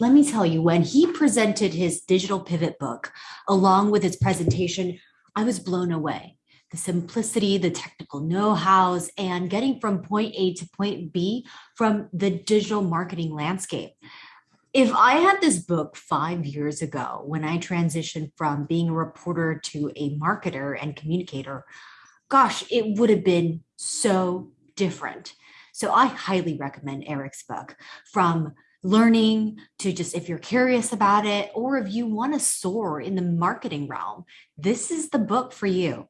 let me tell you, when he presented his digital pivot book along with his presentation, I was blown away. The simplicity, the technical know-hows, and getting from point A to point B from the digital marketing landscape. If I had this book five years ago, when I transitioned from being a reporter to a marketer and communicator, gosh, it would have been so different. So I highly recommend Eric's book from learning to just if you're curious about it or if you want to soar in the marketing realm, this is the book for you.